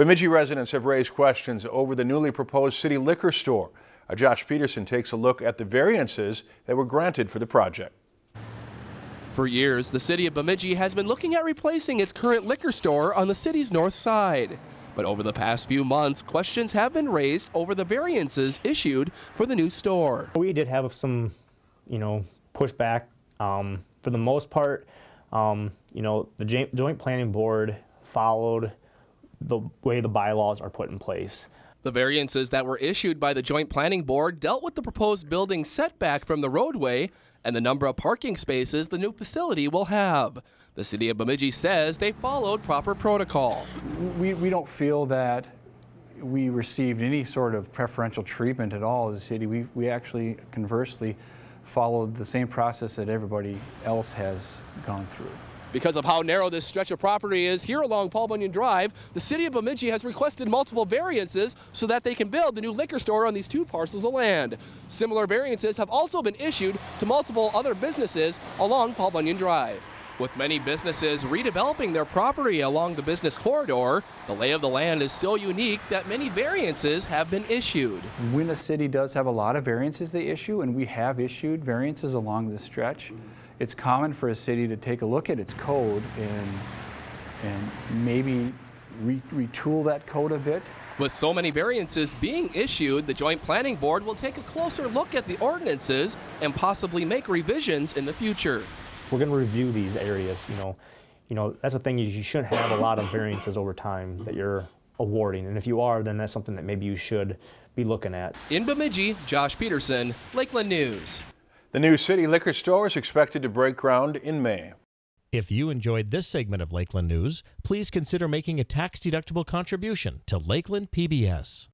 Bemidji residents have raised questions over the newly proposed city liquor store. Uh, Josh Peterson takes a look at the variances that were granted for the project. For years, the city of Bemidji has been looking at replacing its current liquor store on the city's north side. But over the past few months, questions have been raised over the variances issued for the new store. We did have some, you know, pushback. Um, for the most part, um, you know, the Joint Planning Board followed the way the bylaws are put in place. The variances that were issued by the Joint Planning Board dealt with the proposed building setback from the roadway and the number of parking spaces the new facility will have. The city of Bemidji says they followed proper protocol. We, we don't feel that we received any sort of preferential treatment at all as a city. We, we actually conversely followed the same process that everybody else has gone through. Because of how narrow this stretch of property is here along Paul Bunyan Drive, the city of Bemidji has requested multiple variances so that they can build the new liquor store on these two parcels of land. Similar variances have also been issued to multiple other businesses along Paul Bunyan Drive. With many businesses redeveloping their property along the business corridor, the lay of the land is so unique that many variances have been issued. When a city does have a lot of variances they issue, and we have issued variances along this stretch, it's common for a city to take a look at its code and, and maybe re retool that code a bit. With so many variances being issued, the Joint Planning Board will take a closer look at the ordinances and possibly make revisions in the future. We're going to review these areas. You know, you know that's the thing is you shouldn't have a lot of variances over time that you're awarding, and if you are, then that's something that maybe you should be looking at. In Bemidji, Josh Peterson, Lakeland News. The new city liquor store is expected to break ground in May. If you enjoyed this segment of Lakeland News, please consider making a tax-deductible contribution to Lakeland PBS.